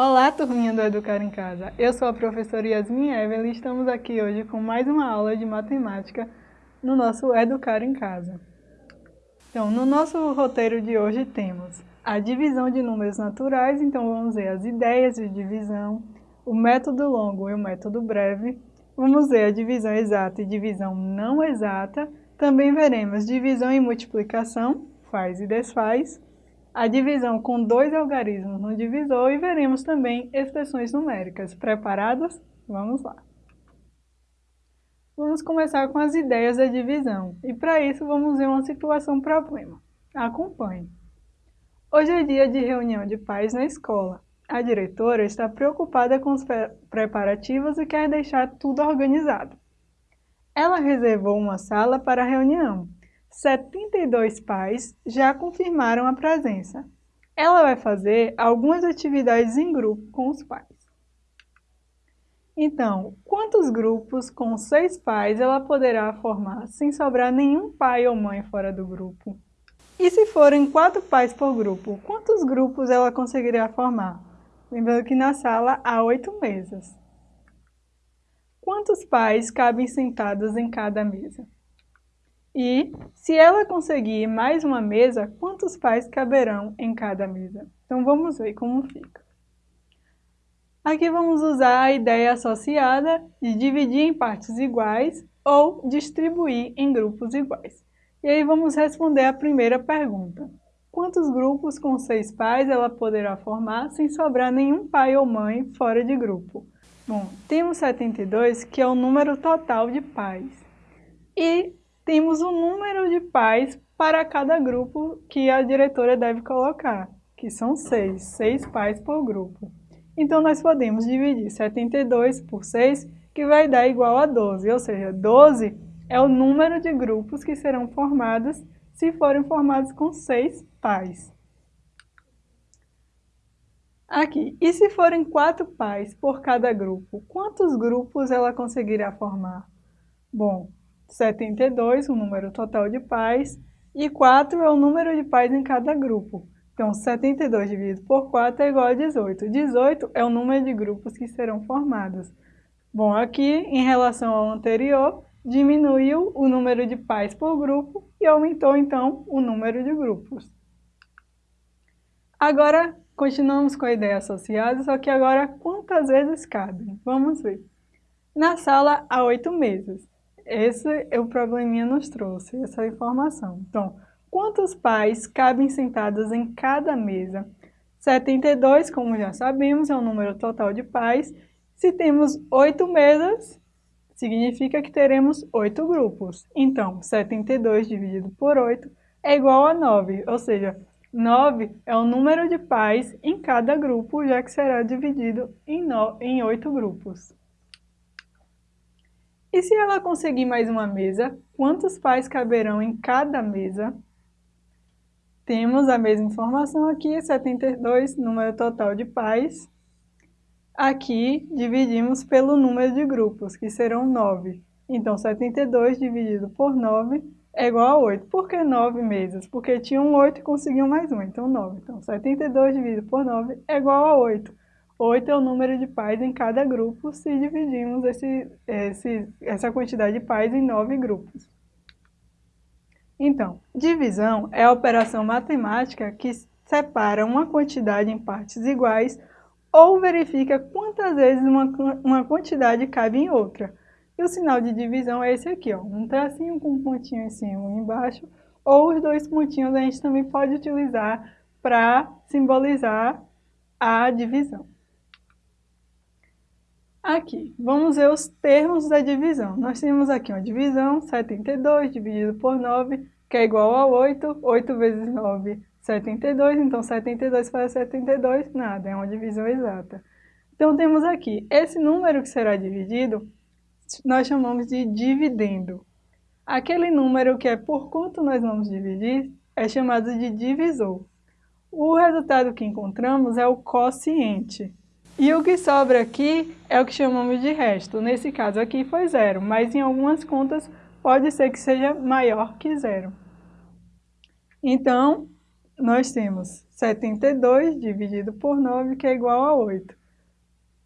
Olá, turminha do Educar em Casa. Eu sou a professora Yasmin Evelyn e estamos aqui hoje com mais uma aula de matemática no nosso Educar em Casa. Então, no nosso roteiro de hoje temos a divisão de números naturais, então vamos ver as ideias de divisão, o método longo e o método breve, vamos ver a divisão exata e divisão não exata, também veremos divisão e multiplicação, faz e desfaz, a divisão com dois algarismos no divisor e veremos também expressões numéricas. Preparados? Vamos lá. Vamos começar com as ideias da divisão e para isso vamos ver uma situação problema. Acompanhe. Hoje é dia de reunião de pais na escola. A diretora está preocupada com os preparativos e quer deixar tudo organizado. Ela reservou uma sala para a reunião 72 pais já confirmaram a presença. Ela vai fazer algumas atividades em grupo com os pais. Então, quantos grupos com seis pais ela poderá formar sem sobrar nenhum pai ou mãe fora do grupo? E se forem quatro pais por grupo, quantos grupos ela conseguirá formar? Lembrando que na sala há oito mesas. Quantos pais cabem sentados em cada mesa? E, se ela conseguir mais uma mesa, quantos pais caberão em cada mesa? Então, vamos ver como fica. Aqui vamos usar a ideia associada de dividir em partes iguais ou distribuir em grupos iguais. E aí vamos responder a primeira pergunta. Quantos grupos com seis pais ela poderá formar sem sobrar nenhum pai ou mãe fora de grupo? Bom, temos 72, que é o número total de pais. E temos um número de pais para cada grupo que a diretora deve colocar, que são seis, seis pais por grupo. Então, nós podemos dividir 72 por 6, que vai dar igual a 12, ou seja, 12 é o número de grupos que serão formados se forem formados com seis pais. Aqui, e se forem quatro pais por cada grupo, quantos grupos ela conseguirá formar? Bom, 72, o número total de pais, e 4 é o número de pais em cada grupo. Então, 72 dividido por 4 é igual a 18. 18 é o número de grupos que serão formados. Bom, aqui, em relação ao anterior, diminuiu o número de pais por grupo e aumentou, então, o número de grupos. Agora, continuamos com a ideia associada, só que agora quantas vezes cabem? Vamos ver. Na sala há oito mesas. Esse é o probleminha nos trouxe, essa informação. Então, quantos pais cabem sentados em cada mesa? 72, como já sabemos, é o número total de pais. Se temos oito mesas, significa que teremos oito grupos. Então, 72 dividido por 8 é igual a 9, ou seja, 9 é o número de pais em cada grupo, já que será dividido em, no, em 8 grupos. E se ela conseguir mais uma mesa, quantos pais caberão em cada mesa? Temos a mesma informação aqui, 72, número total de pais. Aqui dividimos pelo número de grupos, que serão 9. Então, 72 dividido por 9 é igual a 8. Por que 9 mesas? Porque tinham 8 e conseguiam mais um, então 9. Então, 72 dividido por 9 é igual a 8. 8 é o número de pais em cada grupo se dividimos esse, esse, essa quantidade de pais em 9 grupos. Então, divisão é a operação matemática que separa uma quantidade em partes iguais ou verifica quantas vezes uma, uma quantidade cabe em outra. E o sinal de divisão é esse aqui, ó, um tracinho com um pontinho em cima e embaixo, ou os dois pontinhos a gente também pode utilizar para simbolizar a divisão. Aqui, vamos ver os termos da divisão. Nós temos aqui uma divisão, 72 dividido por 9, que é igual a 8. 8 vezes 9, 72. Então, 72 para 72, nada, é uma divisão exata. Então, temos aqui, esse número que será dividido, nós chamamos de dividendo. Aquele número que é por quanto nós vamos dividir é chamado de divisor. O resultado que encontramos é o quociente. E o que sobra aqui é o que chamamos de resto. Nesse caso aqui foi zero, mas em algumas contas pode ser que seja maior que zero. Então, nós temos 72 dividido por 9, que é igual a 8.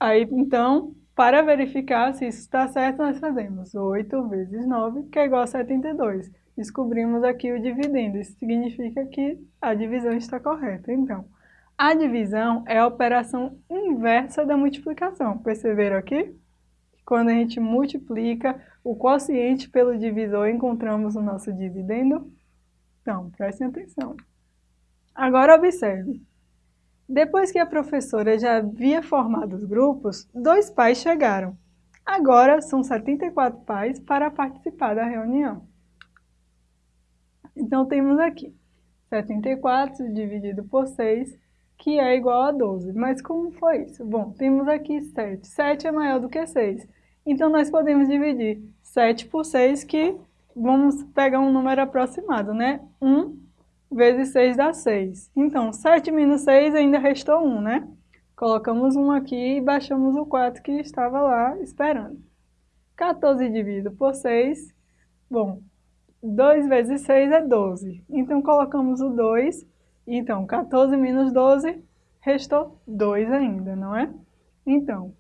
Aí, então, para verificar se isso está certo, nós fazemos 8 vezes 9, que é igual a 72. Descobrimos aqui o dividendo, isso significa que a divisão está correta. Então, a divisão é a operação inversa da multiplicação. Perceberam aqui? Quando a gente multiplica o quociente pelo divisor, encontramos o nosso dividendo? Então, prestem atenção. Agora observe. Depois que a professora já havia formado os grupos, dois pais chegaram. Agora são 74 pais para participar da reunião. Então temos aqui 74 dividido por 6, que é igual a 12. Mas como foi isso? Bom, temos aqui 7. 7 é maior do que 6. Então nós podemos dividir 7 por 6, que vamos pegar um número aproximado, né? 1 vezes 6 dá 6. Então, 7 menos 6 ainda restou 1, né? Colocamos 1 aqui e baixamos o 4 que estava lá esperando. 14 dividido por 6, bom, 2 vezes 6 é 12. Então, colocamos o 2, então, 14 menos 12, restou 2 ainda, não é? Então,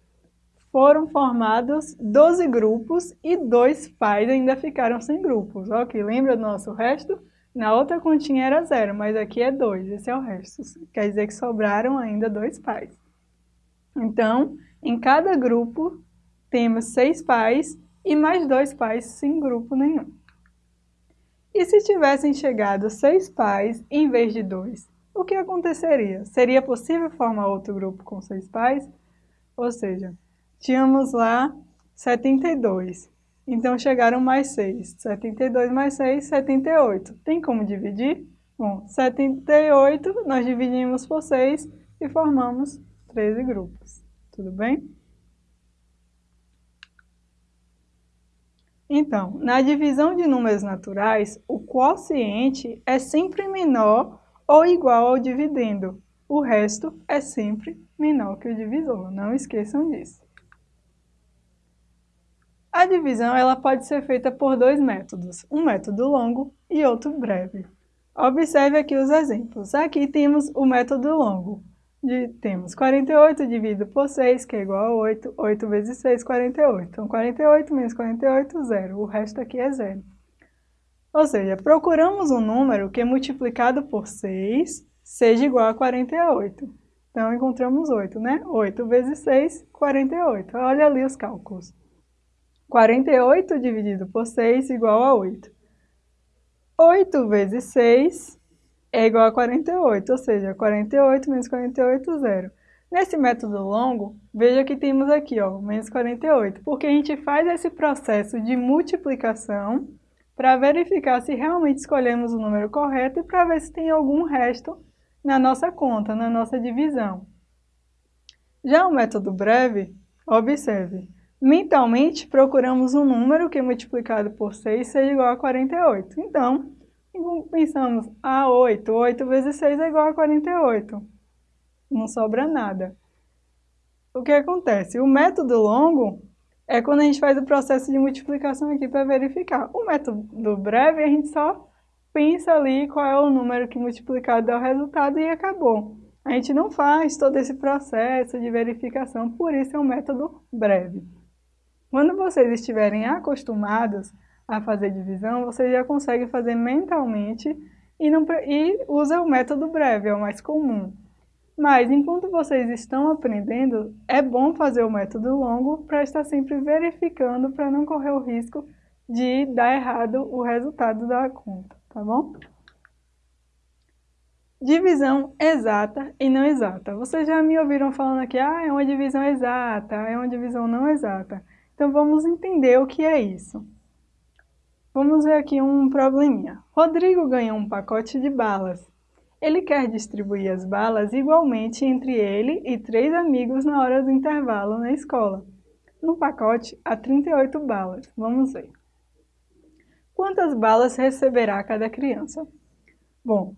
foram formados 12 grupos e dois pais ainda ficaram sem grupos. Ok, lembra do nosso resto? Na outra continha era zero, mas aqui é 2, esse é o resto. Quer dizer que sobraram ainda dois pais. Então, em cada grupo, temos seis pais e mais dois pais sem grupo nenhum. E se tivessem chegado seis pais em vez de dois, o que aconteceria? Seria possível formar outro grupo com seis pais? Ou seja, tínhamos lá 72. Então, chegaram mais 6. 72 mais 6, 78. Tem como dividir? Bom, 78 nós dividimos por 6 e formamos 13 grupos. Tudo bem? Então, na divisão de números naturais, o quociente é sempre menor ou igual ao dividendo. O resto é sempre menor que o divisor, não esqueçam disso. A divisão ela pode ser feita por dois métodos, um método longo e outro breve. Observe aqui os exemplos. Aqui temos o método longo. De, temos 48 dividido por 6, que é igual a 8. 8 vezes 6, 48. Então, 48 menos 48, zero. O resto aqui é zero. Ou seja, procuramos um número que multiplicado por 6 seja igual a 48. Então, encontramos 8, né? 8 vezes 6, 48. Olha ali os cálculos. 48 dividido por 6 igual a 8. 8 vezes 6 é igual a 48, ou seja, 48 menos 48, zero. Nesse método longo, veja que temos aqui, ó, menos 48, porque a gente faz esse processo de multiplicação para verificar se realmente escolhemos o número correto e para ver se tem algum resto na nossa conta, na nossa divisão. Já o método breve, observe, Mentalmente, procuramos um número que multiplicado por 6 seja igual a 48. Então, pensamos, ah, 8. 8 vezes 6 é igual a 48. Não sobra nada. O que acontece? O método longo é quando a gente faz o processo de multiplicação aqui para verificar. O método breve, a gente só pensa ali qual é o número que multiplicado dá o resultado e acabou. A gente não faz todo esse processo de verificação, por isso é um método breve. Quando vocês estiverem acostumados a fazer divisão, vocês já conseguem fazer mentalmente e, não, e usa o método breve, é o mais comum. Mas, enquanto vocês estão aprendendo, é bom fazer o método longo para estar sempre verificando, para não correr o risco de dar errado o resultado da conta, tá bom? Divisão exata e não exata. Vocês já me ouviram falando aqui, ah, é uma divisão exata, é uma divisão não exata. Então vamos entender o que é isso. Vamos ver aqui um probleminha. Rodrigo ganhou um pacote de balas. Ele quer distribuir as balas igualmente entre ele e três amigos na hora do intervalo na escola. No pacote há 38 balas. Vamos ver. Quantas balas receberá cada criança? Bom,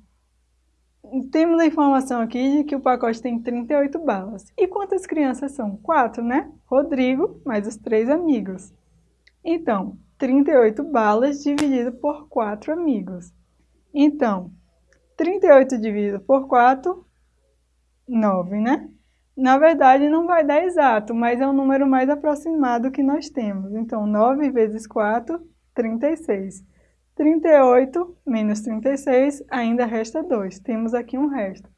temos a informação aqui de que o pacote tem 38 balas. E quantas crianças são? Quatro, né? Rodrigo, mais os três amigos. Então, 38 balas dividido por quatro amigos. Então, 38 dividido por 4, 9, né? Na verdade, não vai dar exato, mas é o número mais aproximado que nós temos. Então, 9 vezes 4, 36. 38 menos 36, ainda resta 2. Temos aqui um resto.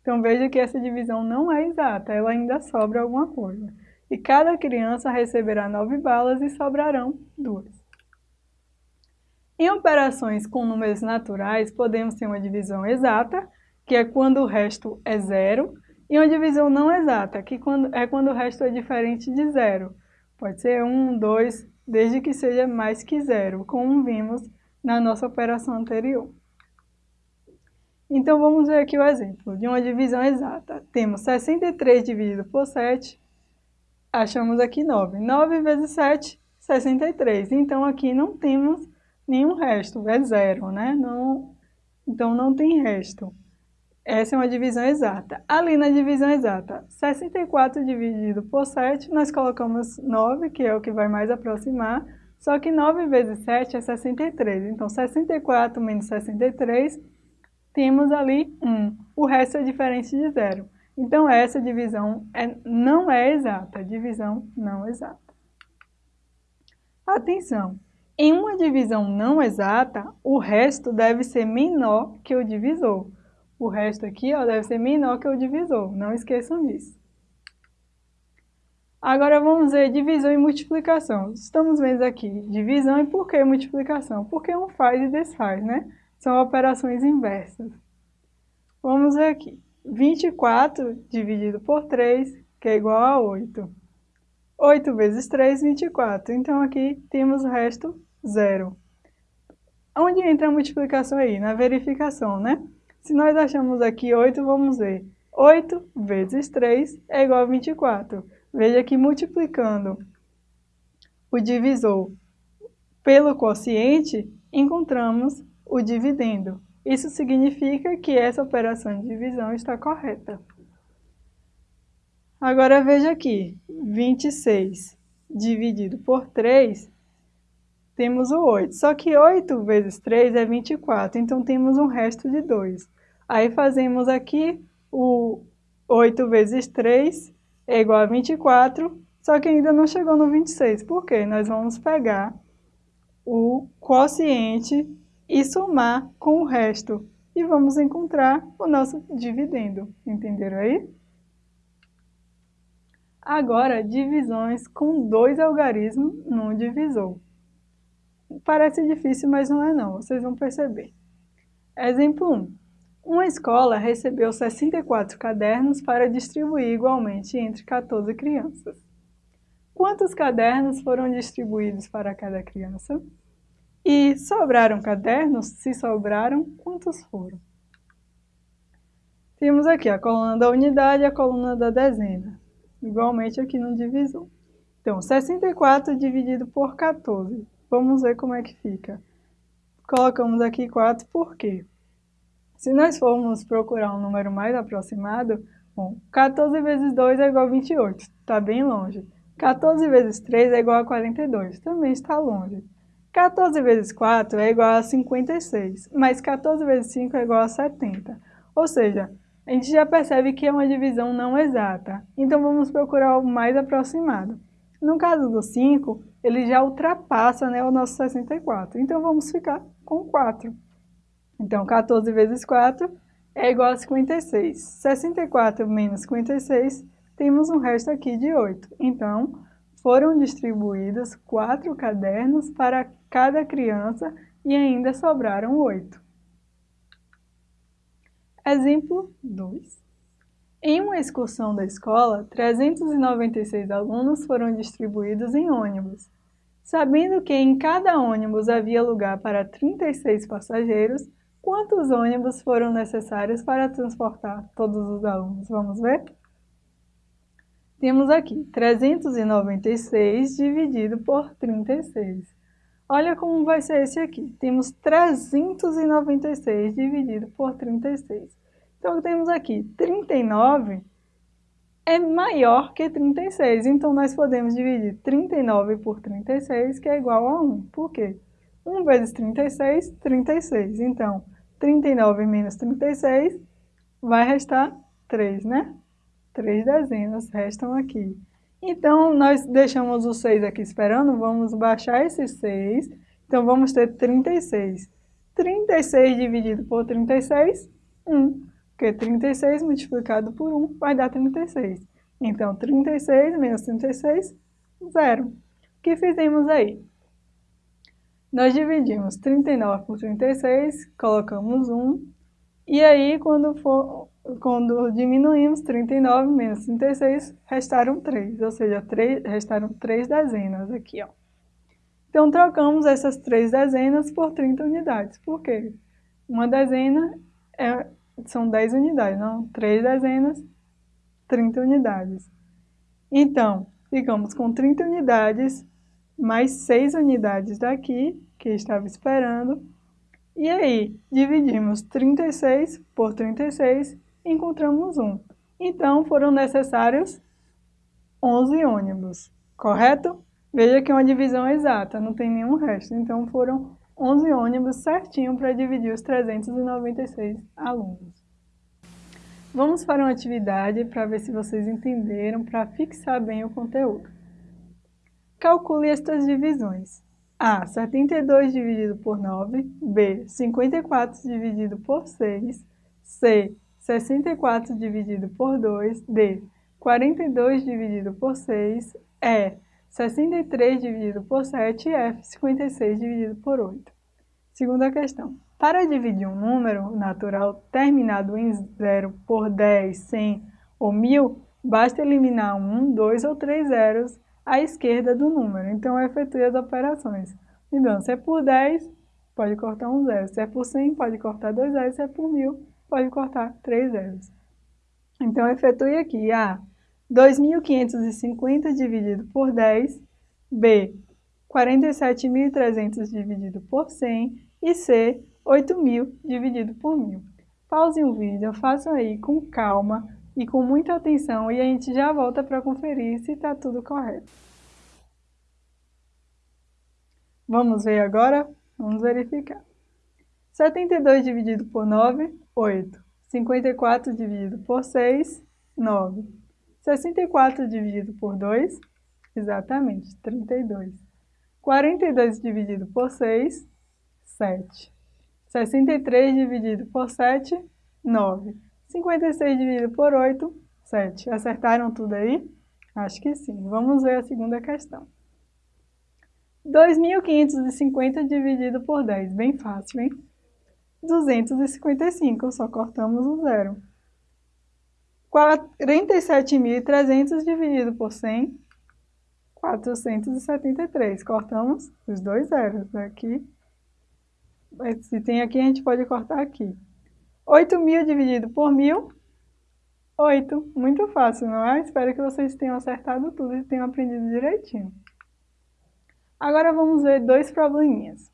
Então, veja que essa divisão não é exata, ela ainda sobra alguma coisa. E cada criança receberá 9 balas e sobrarão 2. Em operações com números naturais, podemos ter uma divisão exata, que é quando o resto é zero, e uma divisão não exata, que é quando o resto é diferente de zero. Pode ser 1, 2, desde que seja mais que zero, como vimos na nossa operação anterior. Então, vamos ver aqui o exemplo de uma divisão exata. Temos 63 dividido por 7, achamos aqui 9. 9 vezes 7, 63. Então, aqui não temos nenhum resto, é zero, né? Não, então, não tem resto. Essa é uma divisão exata. Ali na divisão exata, 64 dividido por 7, nós colocamos 9, que é o que vai mais aproximar, só que 9 vezes 7 é 63. Então, 64 menos 63, temos ali 1. O resto é diferente de zero. Então, essa divisão é, não é exata, divisão não exata. Atenção! Em uma divisão não exata, o resto deve ser menor que o divisor. O resto aqui ó, deve ser menor que o divisor, não esqueçam disso. Agora vamos ver divisão e multiplicação. Estamos vendo aqui divisão e por que multiplicação? Porque um faz e desfaz, né? São operações inversas. Vamos ver aqui. 24 dividido por 3, que é igual a 8. 8 vezes 3, 24. Então, aqui temos o resto zero. Onde entra a multiplicação aí? Na verificação, né? Se nós achamos aqui 8, vamos ver. 8 vezes 3 é igual a 24. Veja que multiplicando o divisor pelo quociente, encontramos o dividendo. Isso significa que essa operação de divisão está correta. Agora veja aqui, 26 dividido por 3, temos o 8. Só que 8 vezes 3 é 24, então temos um resto de 2. Aí fazemos aqui o 8 vezes 3 é igual a 24, só que ainda não chegou no 26. Por quê? Nós vamos pegar o quociente e somar com o resto. E vamos encontrar o nosso dividendo. Entenderam aí? Agora, divisões com dois algarismos num divisor. Parece difícil, mas não é não, vocês vão perceber. Exemplo 1. Uma escola recebeu 64 cadernos para distribuir igualmente entre 14 crianças. Quantos cadernos foram distribuídos para cada criança? E sobraram cadernos? Se sobraram, quantos foram? Temos aqui a coluna da unidade e a coluna da dezena, igualmente aqui no divisor. Então, 64 dividido por 14. Vamos ver como é que fica. Colocamos aqui 4 por quê? Se nós formos procurar um número mais aproximado, bom, 14 vezes 2 é igual a 28, está bem longe. 14 vezes 3 é igual a 42, também está longe. 14 vezes 4 é igual a 56, mas 14 vezes 5 é igual a 70. Ou seja, a gente já percebe que é uma divisão não exata, então vamos procurar o mais aproximado. No caso do 5, ele já ultrapassa né, o nosso 64, então vamos ficar com 4. Então, 14 vezes 4 é igual a 56. 64 menos 56, temos um resto aqui de 8. Então, foram distribuídos quatro cadernos para cada criança e ainda sobraram oito. Exemplo 2. Em uma excursão da escola, 396 alunos foram distribuídos em ônibus. Sabendo que em cada ônibus havia lugar para 36 passageiros, quantos ônibus foram necessários para transportar todos os alunos? Vamos ver? Temos aqui 396 dividido por 36. Olha como vai ser esse aqui. Temos 396 dividido por 36. Então, temos aqui 39 é maior que 36. Então, nós podemos dividir 39 por 36, que é igual a 1. Por quê? 1 vezes 36, 36. Então, 39 menos 36, vai restar 3, né? 3 dezenas restam aqui. Então, nós deixamos o 6 aqui esperando, vamos baixar esse 6. Então, vamos ter 36. 36 dividido por 36, 1. Porque 36 multiplicado por 1 vai dar 36. Então, 36 menos 36, 0. O que fizemos aí? Nós dividimos 39 por 36, colocamos 1, e aí quando, for, quando diminuímos 39 menos 36, restaram 3, ou seja, 3, restaram 3 dezenas aqui, ó. Então, trocamos essas 3 dezenas por 30 unidades. Por quê? Uma dezena é, são 10 unidades, não? 3 dezenas, 30 unidades. Então, ficamos com 30 unidades, mais 6 unidades daqui, que estava esperando. E aí, dividimos 36 por 36 e encontramos 1. Então, foram necessários 11 ônibus, correto? Veja que é uma divisão exata, não tem nenhum resto. Então, foram 11 ônibus certinho para dividir os 396 alunos. Vamos para uma atividade para ver se vocês entenderam, para fixar bem o conteúdo. Calcule estas divisões. A, 72 dividido por 9. B, 54 dividido por 6. C, 64 dividido por 2. D, 42 dividido por 6. E, 63 dividido por 7 e F, 56 dividido por 8. Segunda questão. Para dividir um número natural terminado em 0 por 10, 100 ou 1000, basta eliminar um, dois ou três zeros à esquerda do número. Então, efetue as operações. Então, se é por 10, pode cortar um zero. Se é por 100, pode cortar dois zeros. Se é por 1000, pode cortar três zeros. Então, efetue aqui A. 2.550 dividido por 10, B, 47.300 dividido por 100 e C, 8.000 dividido por 1.000. Pausem o vídeo, façam aí com calma e com muita atenção e a gente já volta para conferir se está tudo correto. Vamos ver agora? Vamos verificar. 72 dividido por 9, 8. 54 dividido por 6, 9. 64 dividido por 2, exatamente, 32. 42 dividido por 6, 7. 63 dividido por 7, 9. 56 dividido por 8, 7. Acertaram tudo aí? Acho que sim. Vamos ver a segunda questão. 2.550 dividido por 10. Bem fácil, hein? 255, só cortamos o zero. 47.300 dividido por 100, 473. Cortamos os dois zeros aqui. Se tem aqui, a gente pode cortar aqui. 8.000 dividido por 1.000, 8. Muito fácil, não é? Espero que vocês tenham acertado tudo e tenham aprendido direitinho. Agora vamos ver dois probleminhas.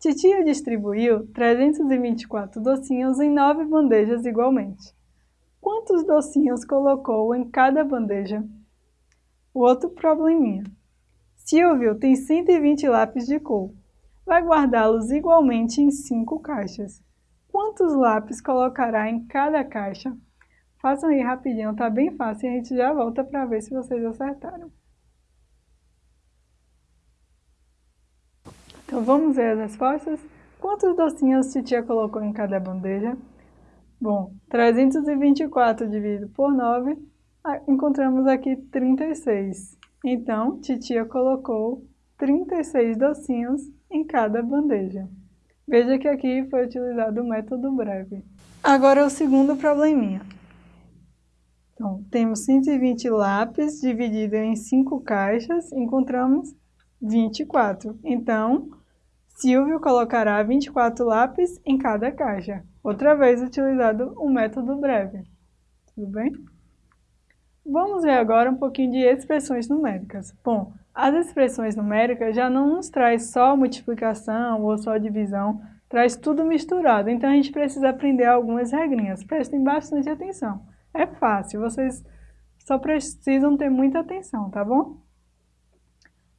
Titia distribuiu 324 docinhos em nove bandejas igualmente. Quantos docinhos colocou em cada bandeja? O outro probleminha. Silvio tem 120 lápis de cor. Vai guardá-los igualmente em cinco caixas. Quantos lápis colocará em cada caixa? Façam aí rapidinho, tá bem fácil e a gente já volta para ver se vocês acertaram. Então vamos ver as respostas. Quantos docinhos titia colocou em cada bandeja? Bom, 324 dividido por 9, ah, encontramos aqui 36. Então, titia colocou 36 docinhos em cada bandeja. Veja que aqui foi utilizado o método breve. Agora o segundo probleminha. Então, temos 120 lápis dividido em 5 caixas, encontramos 24. Então, Silvio colocará 24 lápis em cada caixa. Outra vez utilizado o método breve. Tudo bem? Vamos ver agora um pouquinho de expressões numéricas. Bom, as expressões numéricas já não nos traz só multiplicação ou só divisão, traz tudo misturado. Então a gente precisa aprender algumas regrinhas. Prestem bastante atenção. É fácil, vocês só precisam ter muita atenção, tá bom?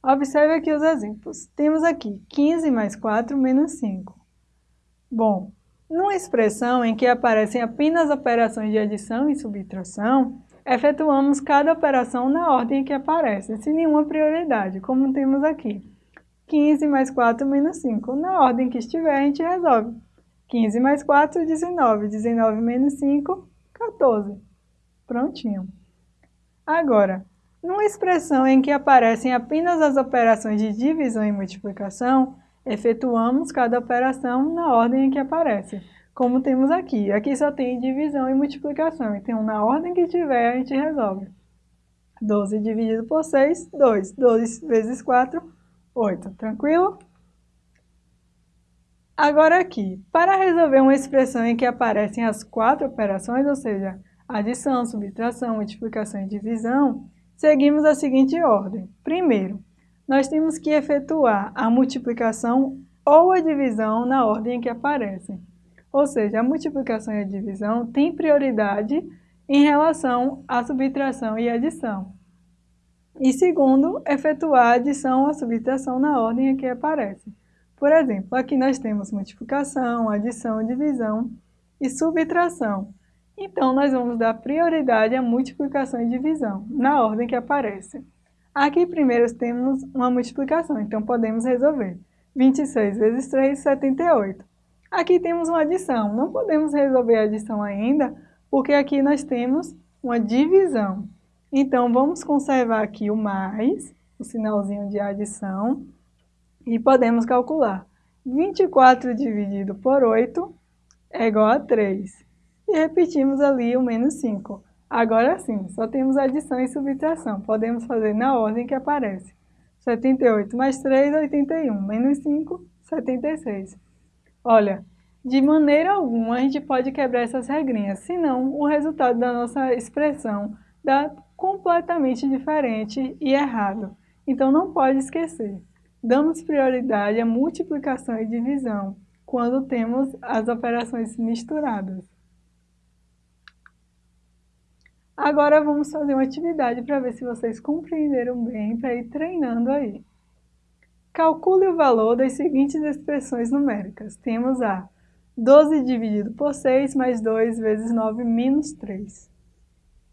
Observe aqui os exemplos. Temos aqui 15 mais 4 menos 5. Bom, Numa expressão em que aparecem apenas operações de adição e subtração, efetuamos cada operação na ordem que aparece, sem nenhuma prioridade, como temos aqui. 15 mais 4 menos 5. Na ordem que estiver, a gente resolve. 15 mais 4, 19. 19 menos 5, 14. Prontinho. Agora, numa expressão em que aparecem apenas as operações de divisão e multiplicação, efetuamos cada operação na ordem em que aparece, como temos aqui. Aqui só tem divisão e multiplicação, então na ordem que tiver a gente resolve. 12 dividido por 6, 2. 12 vezes 4, 8. Tranquilo? Agora aqui, para resolver uma expressão em que aparecem as quatro operações, ou seja, adição, subtração, multiplicação e divisão, seguimos a seguinte ordem. Primeiro, nós temos que efetuar a multiplicação ou a divisão na ordem em que aparecem. Ou seja, a multiplicação e a divisão têm prioridade em relação à subtração e adição. E segundo, efetuar a adição ou subtração na ordem em que aparecem. Por exemplo, aqui nós temos multiplicação, adição, divisão e subtração. Então, nós vamos dar prioridade à multiplicação e divisão, na ordem que aparece. Aqui primeiro temos uma multiplicação, então podemos resolver. 26 vezes 3, 78. Aqui temos uma adição, não podemos resolver a adição ainda, porque aqui nós temos uma divisão. Então, vamos conservar aqui o mais, o sinalzinho de adição, e podemos calcular. 24 dividido por 8 é igual a 3. E repetimos ali o menos 5. Agora sim, só temos adição e subtração. Podemos fazer na ordem que aparece. 78 mais 3, 81. Menos 5, 76. Olha, de maneira alguma a gente pode quebrar essas regrinhas, senão o resultado da nossa expressão dá completamente diferente e errado. Então não pode esquecer. Damos prioridade à multiplicação e divisão quando temos as operações misturadas. Agora vamos fazer uma atividade para ver se vocês compreenderam bem, para ir treinando aí. Calcule o valor das seguintes expressões numéricas. Temos a 12 dividido por 6 mais 2 vezes 9 menos 3.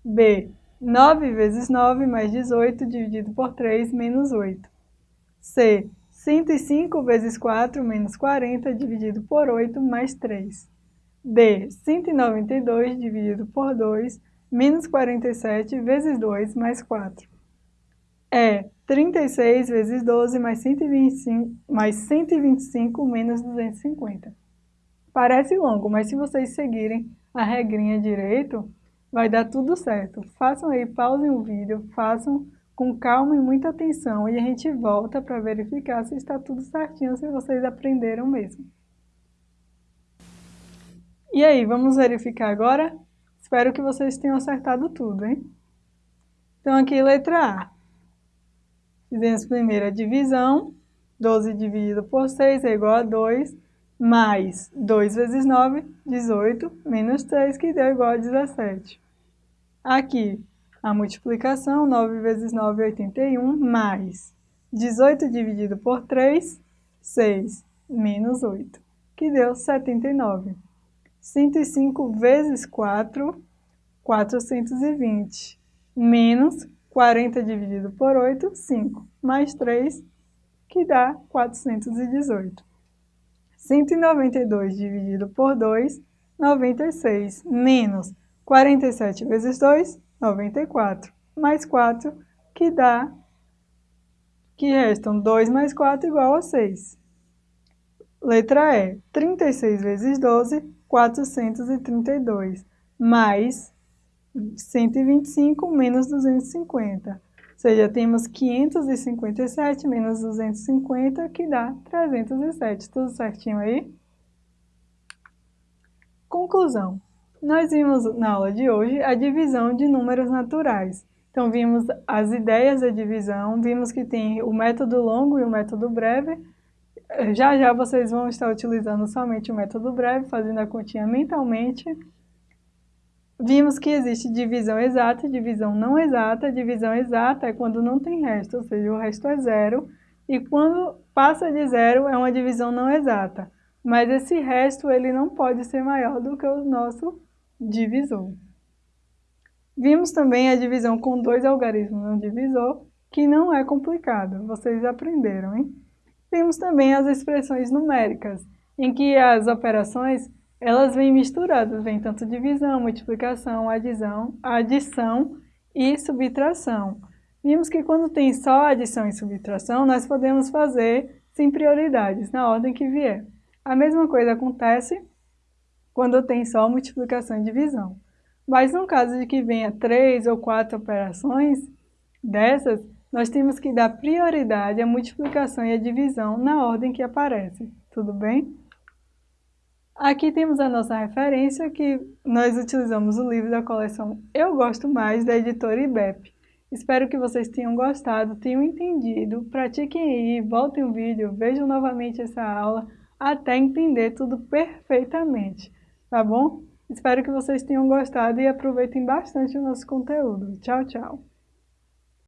B. 9 vezes 9 mais 18 dividido por 3 menos 8. C. 105 vezes 4 menos 40 dividido por 8 mais 3. D. 192 dividido por 2 menos 47 vezes 2 mais 4. É 36 vezes 12 mais 125, mais 125 menos 250. Parece longo, mas se vocês seguirem a regrinha direito, vai dar tudo certo. Façam aí, pausem o vídeo, façam com calma e muita atenção e a gente volta para verificar se está tudo certinho, se vocês aprenderam mesmo. E aí, vamos verificar agora? Espero que vocês tenham acertado tudo, hein? Então, aqui, letra A. Fizemos a divisão. 12 dividido por 6 é igual a 2, mais 2 vezes 9, 18, menos 3, que deu igual a 17. Aqui, a multiplicação, 9 vezes 9 é 81, mais 18 dividido por 3, 6, menos 8, que deu 79. 105 vezes 4, 420, menos 40 dividido por 8, 5, mais 3, que dá 418. 192 dividido por 2, 96, menos 47 vezes 2, 94, mais 4, que dá, que restam 2 mais 4 igual a 6. Letra E, 36 vezes 12, 432, mais 125 menos 250. Ou seja, temos 557 menos 250, que dá 307. Tudo certinho aí? Conclusão. Nós vimos na aula de hoje a divisão de números naturais. Então, vimos as ideias da divisão, vimos que tem o método longo e o método breve, já já vocês vão estar utilizando somente o método breve, fazendo a continha mentalmente. Vimos que existe divisão exata e divisão não exata. Divisão exata é quando não tem resto, ou seja, o resto é zero. E quando passa de zero é uma divisão não exata. mas esse resto ele não pode ser maior do que o nosso divisor. Vimos também a divisão com dois algarismos no divisor, que não é complicado, vocês aprenderam, hein? Temos também as expressões numéricas, em que as operações elas vêm misturadas, vem tanto divisão, multiplicação, adição, adição e subtração. Vimos que quando tem só adição e subtração, nós podemos fazer sem prioridades, na ordem que vier. A mesma coisa acontece quando tem só multiplicação e divisão. Mas no caso de que venha três ou quatro operações dessas, nós temos que dar prioridade à multiplicação e à divisão na ordem que aparece. Tudo bem? Aqui temos a nossa referência, que nós utilizamos o livro da coleção Eu Gosto Mais, da editora IBEP. Espero que vocês tenham gostado, tenham entendido, pratiquem aí, voltem o vídeo, vejam novamente essa aula, até entender tudo perfeitamente, tá bom? Espero que vocês tenham gostado e aproveitem bastante o nosso conteúdo. Tchau, tchau!